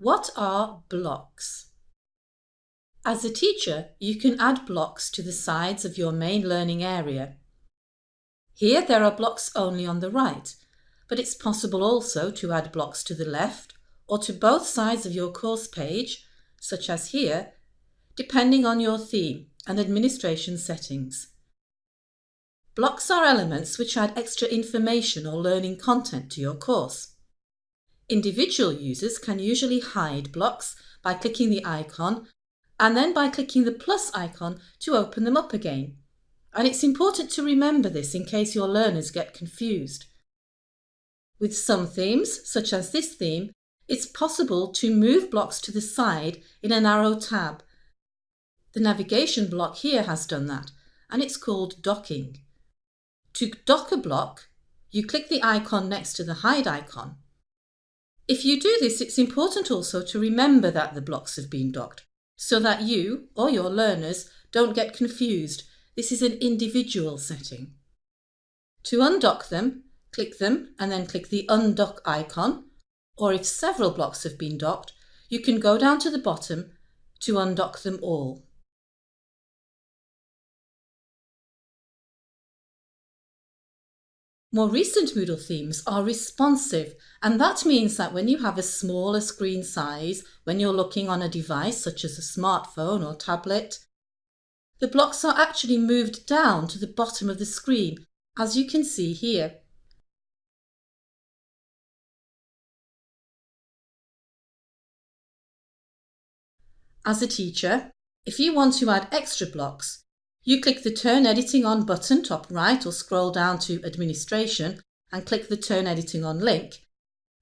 What are blocks? As a teacher, you can add blocks to the sides of your main learning area. Here there are blocks only on the right, but it's possible also to add blocks to the left or to both sides of your course page, such as here, depending on your theme and administration settings. Blocks are elements which add extra information or learning content to your course. Individual users can usually hide blocks by clicking the icon and then by clicking the plus icon to open them up again. And it's important to remember this in case your learners get confused. With some themes, such as this theme, it's possible to move blocks to the side in an arrow tab. The navigation block here has done that, and it's called docking. To dock a block, you click the icon next to the hide icon. If you do this, it's important also to remember that the blocks have been docked, so that you or your learners don't get confused. This is an individual setting. To undock them, click them and then click the undock icon, or if several blocks have been docked, you can go down to the bottom to undock them all. More recent Moodle themes are responsive, and that means that when you have a smaller screen size, when you're looking on a device such as a smartphone or tablet, the blocks are actually moved down to the bottom of the screen, as you can see here. As a teacher, if you want to add extra blocks, you click the Turn Editing On button top right or scroll down to Administration and click the Turn Editing On link.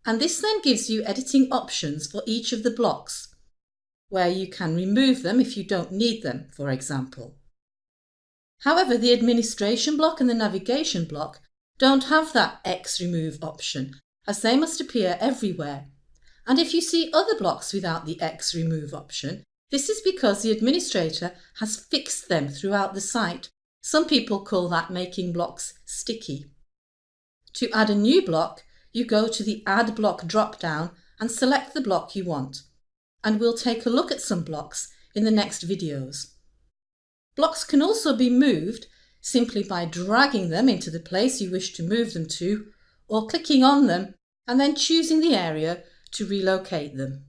And this then gives you editing options for each of the blocks, where you can remove them if you don't need them, for example. However, the Administration block and the Navigation block don't have that X remove option, as they must appear everywhere. And if you see other blocks without the X remove option, this is because the administrator has fixed them throughout the site. Some people call that making blocks sticky. To add a new block, you go to the Add Block drop-down and select the block you want. And we'll take a look at some blocks in the next videos. Blocks can also be moved simply by dragging them into the place you wish to move them to or clicking on them and then choosing the area to relocate them.